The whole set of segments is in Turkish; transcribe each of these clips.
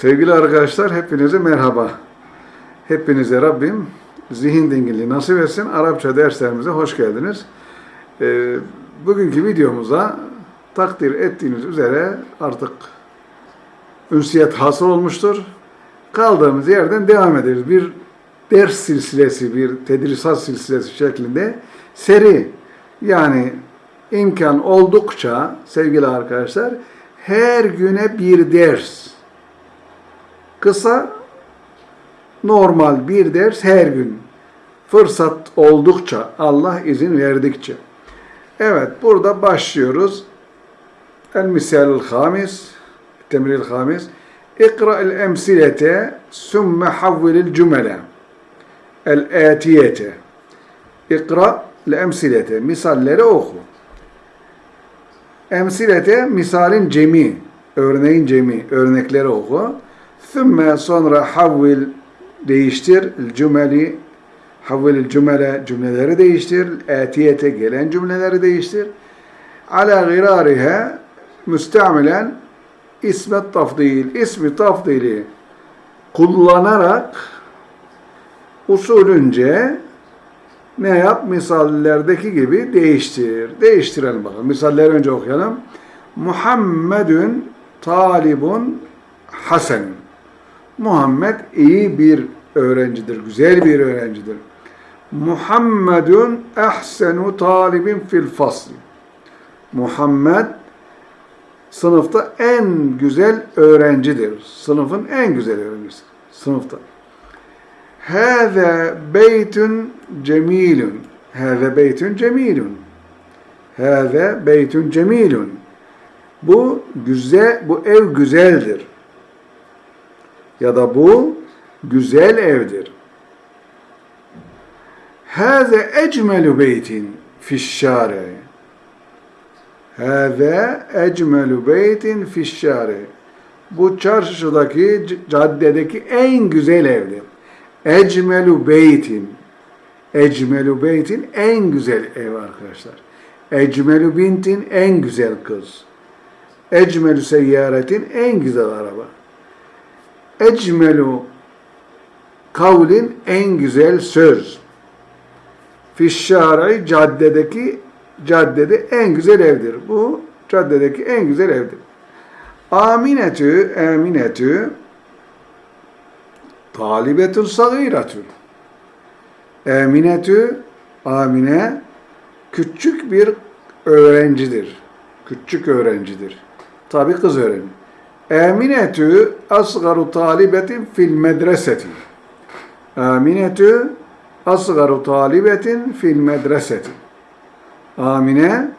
Sevgili arkadaşlar hepinize merhaba. Hepinize Rabbim zihin dinginliği nasip etsin. Arapça derslerimize hoş geldiniz. Ee, bugünkü videomuza takdir ettiğiniz üzere artık ünsiyet hasıl olmuştur. Kaldığımız yerden devam ederiz. Bir ders silsilesi, bir tedrisat silsilesi şeklinde seri yani imkan oldukça sevgili arkadaşlar her güne bir ders kısa normal bir ders her gün fırsat oldukça Allah izin verdikçe evet burada başlıyoruz el misalul hamis temril hamis اقرأ الأمثلة ثم حول الجمل الآتية اقرأ الأمثلة misalleri oku emsilete misalin cemi, örneğin cemi, örnekleri oku. Thümme sonra havvil değiştir, cümeli, havvil cümle, cümleleri değiştir, etiyete gelen cümleleri değiştir. Ala gırarihe müstamilen ismet tafdil, ismi tafdili kullanarak usulünce ne yap? Misallerdeki gibi değiştir. Değiştirelim bakalım. Misalleri önce okuyalım. Muhammedun talibun hasen. Muhammed iyi bir öğrencidir, güzel bir öğrencidir. Muhammedun ehsenu talibin fil fasl. Muhammed sınıfta en güzel öğrencidir. Sınıfın en güzel öğrencisi. Sınıfta. Hâze beytun cemilun. Hâze beytun cemilun. Hâze beytun cemilun. Bu güzel, bu ev güzeldir. Ya da bu güzel evdir. Hâze ecmelu beytin fişşâre. Hâze ecmelu beytin fişşâre. Bu çarşıdaki, caddedeki en güzel evdir. Ecmelu beytin. Ecmelu beytin en güzel ev arkadaşlar. Ecmelu bintin en güzel kız. Ecmelu seyyaretin en güzel araba. Ecmelu kavlin en güzel söz. Fişşaray caddedeki caddede en güzel evdir. Bu caddedeki en güzel evdir. Aminetü, eminetü talibetun sagiratun. Eminetü, Amine küçük bir öğrencidir. Küçük öğrencidir. Tabi kız öğrenci. Eminetü asgaru talibetin fil medreseti. Aminetü asgaru talibetin fil medreseti. Amine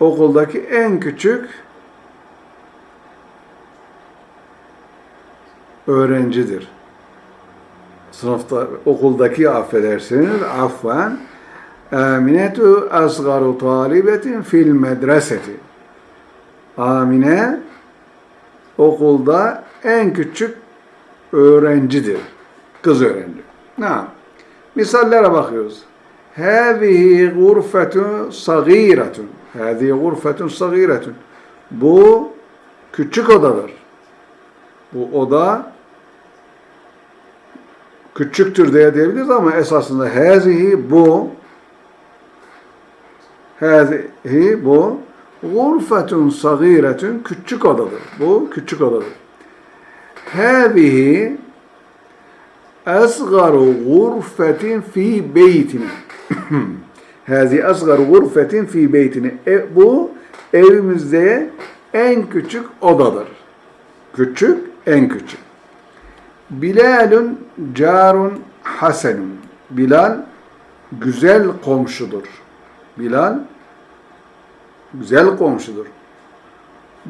okuldaki en küçük öğrencidir. Sınıfta, okuldaki affedersiniz, affan. Aminetu asgaru talibetin fil medreseti. Amine okulda en küçük öğrencidir. Kız öğrenci. Ne? Misallere bakıyoruz. Hâzihi gurfetun sagiretun. Hâzihi gurfetun sagiretun. Bu küçük odadır. Bu oda küçüktür diye diyebiliriz ama esasında hâzihi bu hâzihi bu gurfetun sagiretun küçük odadır. Bu küçük odadır. Hâzihi asgaru gurfetin fi beytine. Hâzihi asgaru gurfetin fi beytine. E, bu evimizde en küçük odadır. Küçük, en küçük. Bilalun carun hasenun. Bilal güzel komşudur. Bilal güzel komşudur.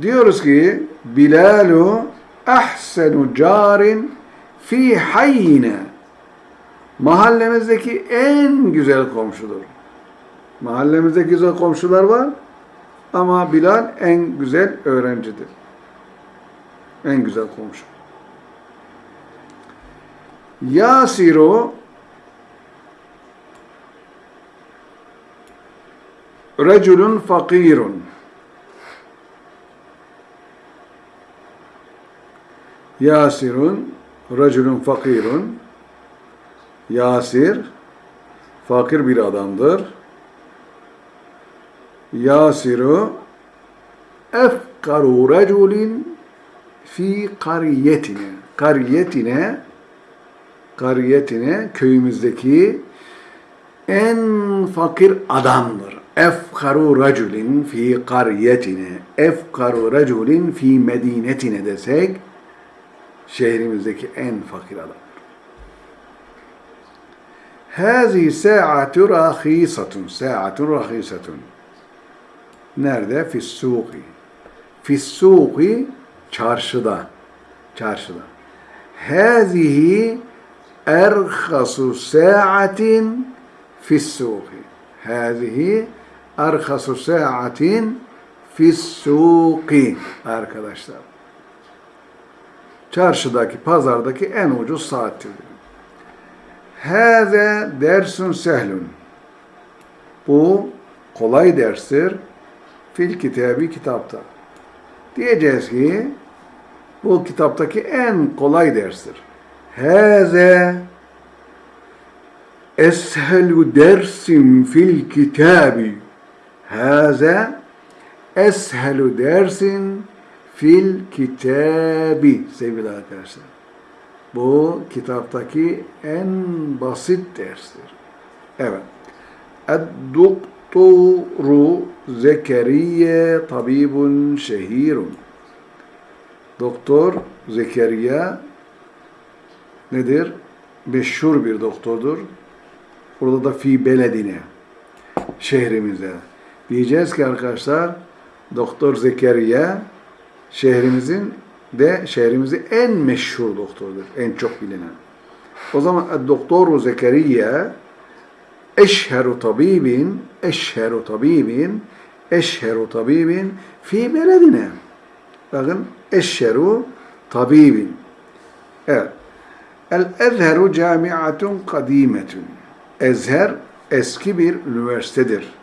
Diyoruz ki Bilalu ahsenu carin fi hayyine. Mahallemizdeki en güzel komşudur. Mahallemizde güzel komşular var ama Bilal en güzel öğrencidir. En güzel komşu. Yasiru reculun fakirun. Yasirun racülün fakirun Yasir fakir bir adamdır. Yasiru efkaru raculin fi kariyetine. Kariyetine kariyetine köyümüzdeki en fakir adamdır. Efkaru raculin fi kariyetine. Efkaru raculin fi medinetine desek şehrimizdeki en fakir adam. Hazi sa'atu rahisatun. Sa'atu rahisatun. Nerede? Fissuki. Fissuki çarşıda. Çarşıda. Hazihi erhasu sa'atin fissuki. Hazihi erhasu sa'atin fissuki. Arkadaşlar. Çarşıdaki, pazardaki en ucuz saattir. Hâze dersun sehlun. Bu kolay derstir. Fil kitabı kitapta. Diyeceğiz ki bu kitaptaki en kolay derstir. Hâze eshelu dersin fil kitabı. Hâze eshelu dersin fil kitabı sevgili arkadaşlar. Bu kitaptaki en basit derstir. Evet. Ed-doktoru Zekeriye tabibun şehirun. Doktor Zekeriya nedir? Meşhur bir doktordur. Burada da fi beledine şehrimize. Diyeceğiz ki arkadaşlar Doktor Zekeriya şehrimizin de şehrimizin en meşhur doktorudur. En çok bilinen. O zaman Doktor Zekeriya eşheru tabibin eşheru tabibin eşheru tabibin fi beledine. Bakın eşheru tabibin. Evet. El Ezheru camiatun kadimetun. Ezher eski bir üniversitedir.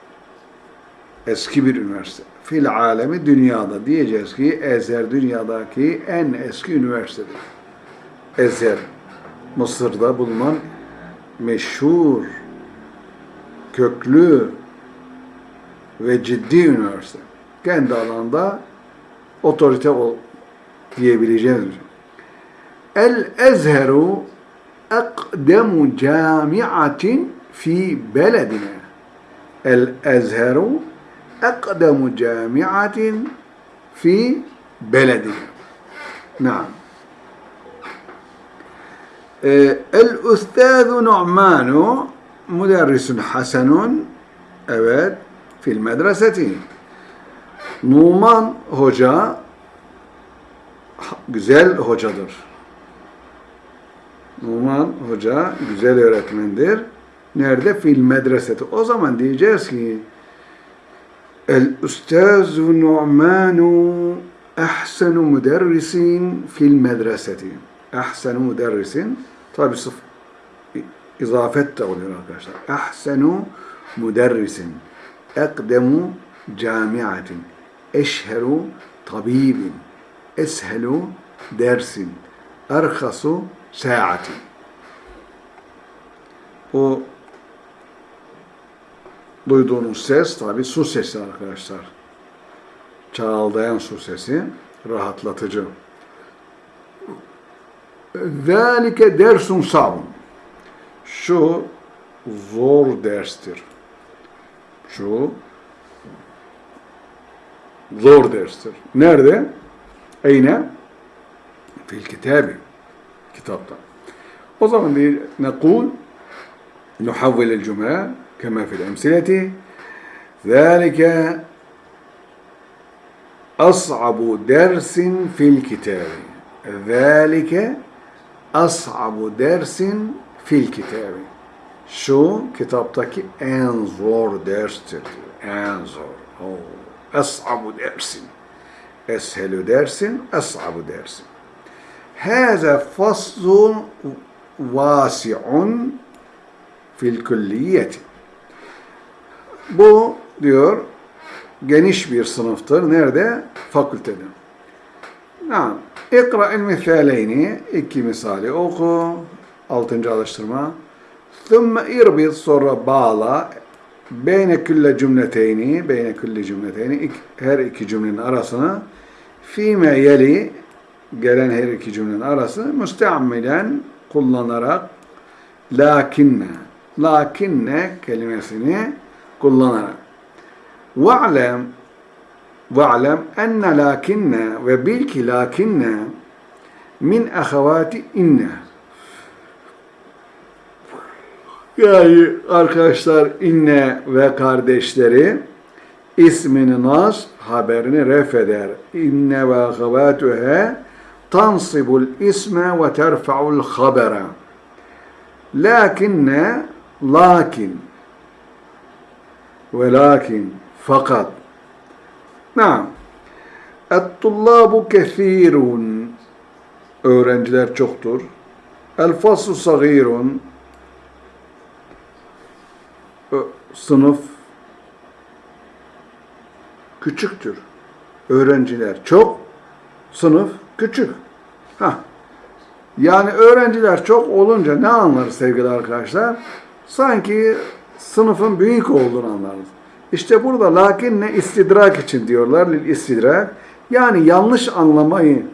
Eski bir üniversite fil alemi dünyada diyeceğiz ki Ezer dünyadaki en eski üniversitedir. Ezer Mısır'da bulunan meşhur köklü ve ciddi üniversite. Kendi alanda otorite ol diyebileceğimiz. El Ezheru ekdemu camiatin fi beledine. El Ezheru أقدم جامعة في بلدنا نعم الأستاذ نعمان مدرس حسن evet fil medreseti. Numan Hoca güzel hocadır. Numan Hoca güzel öğretmendir. Nerede? Fil medreseti. O zaman diyeceğiz ki الأستاذ نعمان أحسن مدرس في المدرسة أحسن مدرس tabi sıf izafet de oluyor arkadaşlar. Ahsenu müderrisin. Ekdemu camiatin. Eşheru tabibin. Eshelu dersin. Erhasu saatin. O duyduğunuz ses tabi su sesi arkadaşlar. Çağaldayan su sesi rahatlatıcı. Zalike dersun sabun. Şu zor derstir. Şu zor derstir. Nerede? Eyne? Fil kitabi. Kitapta. O zaman bir nekul nuhavvel el cümle كما في الأمثلة ذلك أصعب درس في الكتاب ذلك أصعب درس في الكتاب şu kitaptaki en zor derstir. En zor. Oh. Es'abu dersin. Eshelu dersin, es'abu dersin. Hâze faslun vâsi'un fil külliyeti. Bu diyor geniş bir sınıftır. Nerede? Fakültede. Yani İkra'il misaleyni iki misali oku. Altıncı alıştırma. Thumma irbit sonra bağla beyne külle cümleteyni beyne külle cümleteyni her iki cümlenin arasını fîme yeli gelen her iki cümlenin arasını müsteammilen kullanarak lakinne lakinne kelimesini kullanarak ve'lem ve'lem enne lakinne ve bil ki lakinne min ahavati inne yani arkadaşlar inne ve kardeşleri ismini nas haberini ref eder. İnne ve ahavatuhe tansibul isme ve terfa'ul habere. Lakinne lakin ve lakin fakat Naam. Et-tullabu kethirun öğrenciler çoktur. El-faslu sagirun sınıf küçüktür. Öğrenciler çok, sınıf küçük. Ha. Yani öğrenciler çok olunca ne anlarız sevgili arkadaşlar? Sanki sınıfın büyük olduğunu anlarız. İşte burada lakin ne istidrak için diyorlar. Lil istidrak. Yani yanlış anlamayı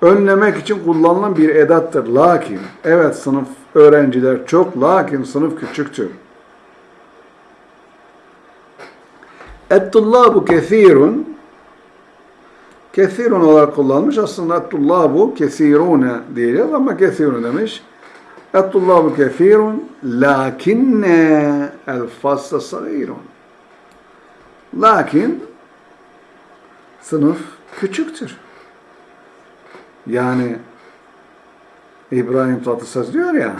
önlemek için kullanılan bir edattır. Lakin, evet sınıf öğrenciler çok, lakin sınıf küçüktür. Et-tullabu kethirun Kethirun olarak kullanmış. Aslında et-tullabu kethirune diyeceğiz ama kethirun demiş. Et-tullabu kethirun lakinne el-fasla sagirun. Lakin sınıf küçüktür. Yani İbrahim Tatlıses diyor ya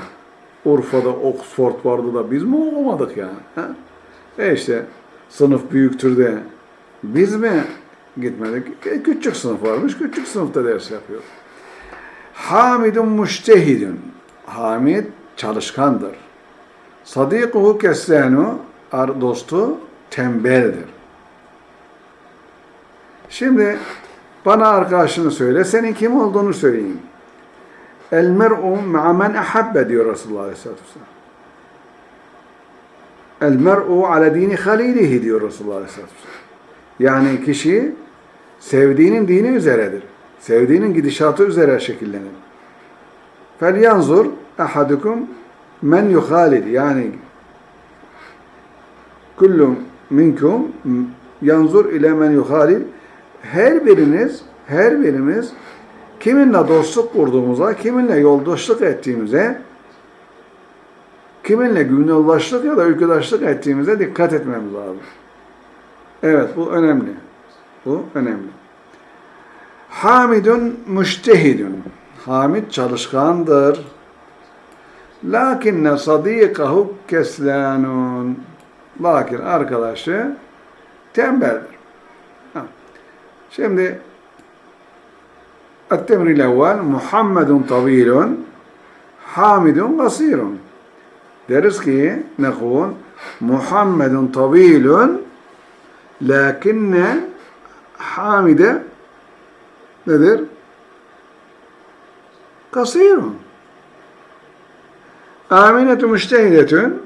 Urfa'da Oxford vardı da biz mi okumadık yani? Ha? E işte sınıf büyüktür de biz mi gitmedik? E, küçük sınıf varmış, küçük sınıfta ders yapıyor. Hamidun müştehidun. Hamid çalışkandır. Sadikuhu kessenu, dostu tembeldir. Şimdi bana arkadaşını söyle, senin kim olduğunu söyleyeyim. El mer'u ma'a men ahabbe diyor Resulullah Aleyhisselatü Vesselam. El mer'u ala dini halilihi diyor Resulullah Aleyhisselatü Vesselam. Yani kişi sevdiğinin dini üzeredir. Sevdiğinin gidişatı üzere şekillenir. Yanzur ahadukum men yuhalid yani kullum minkum yanzur ile men yuhalid her biriniz her birimiz kiminle dostluk kurduğumuza, kiminle yoldaşlık ettiğimize, kiminle günahlaşlık ya da ülkedaşlık ettiğimize dikkat etmemiz lazım. Evet, bu önemli. Bu önemli. Hamidun müştehidun. Hamid çalışkandır. Lakinne sadikahu keslanun. Lakin arkadaşı tembeldir. Ha. Şimdi التمر الأول محمد طويل حامد قصير deriz ki نقول محمد طويل لكن حامد nedir? Kasirun. Aminetü müştehidetün.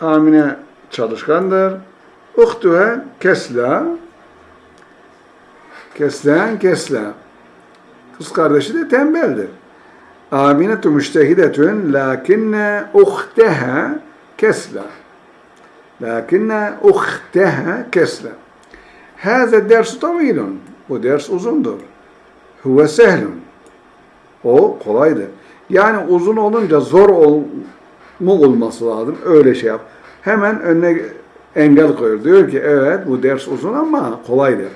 Amine çalışkandır. Uhtuha kesla. Keslen kesla. Kız kardeşi de tembeldir. Aminetü müştehidetün lakinne uhteha kesla. Lakinne uhteha kesla. Hâze dersu tavilun. Bu ders uzundur. Huve sehlun. O kolaydır. Yani uzun olunca zor ol, mu olması lazım. Öyle şey yap. Hemen önüne engel koyuyor. Diyor ki evet bu ders uzun ama kolaydır.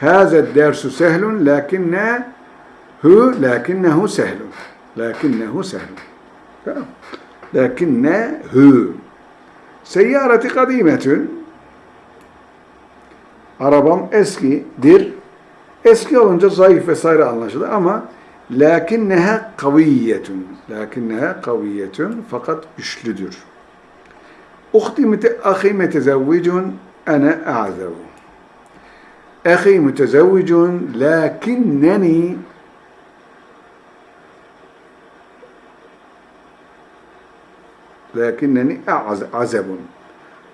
Hâze dersu sehlun lakinne hu lakinnehu sehlun. Lakinnehu sehlun. Tamam. Lakinne hu. Seyyareti kadimetün. Arabam eskidir. Eski olunca zayıf vesaire anlaşılır ama Lakinneha kaviyetun. Lakinneha kaviyetun. Fakat güçlüdür. Uhti ahi metezevvicun ene a'zevu. Ahi mütezevvicun lakinneni lakinneni azebun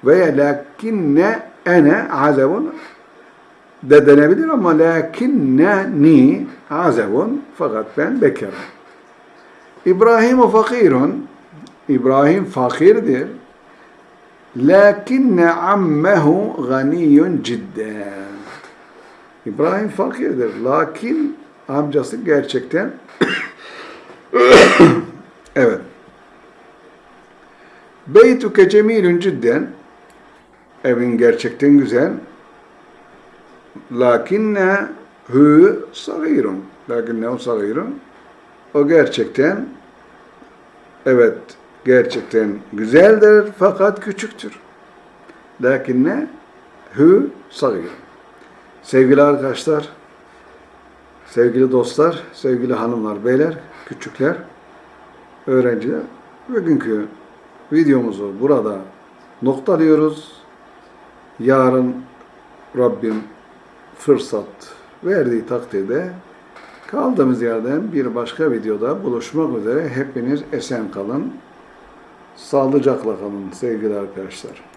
veya lakinne ene azebun de denebilir ama lakinneni azebun fakat ben bekarım. İbrahim fakirun İbrahim fakirdir. Lakinne ammehu ganiyun cidden. İbrahim fakirdir. Lakin amcası gerçekten evet. Beytuke cemilun cidden. Evin gerçekten güzel. Lakinne hu sagirun. Lakinne hu sagirun. O gerçekten evet gerçekten güzeldir fakat küçüktür. Lakinne hu sagirun. Sevgili arkadaşlar, sevgili dostlar, sevgili hanımlar, beyler, küçükler, öğrenciler, bugünkü videomuzu burada noktalıyoruz. Yarın Rabbim fırsat verdiği takdirde kaldığımız yerden bir başka videoda buluşmak üzere hepiniz esen kalın. Sağlıcakla kalın sevgili arkadaşlar.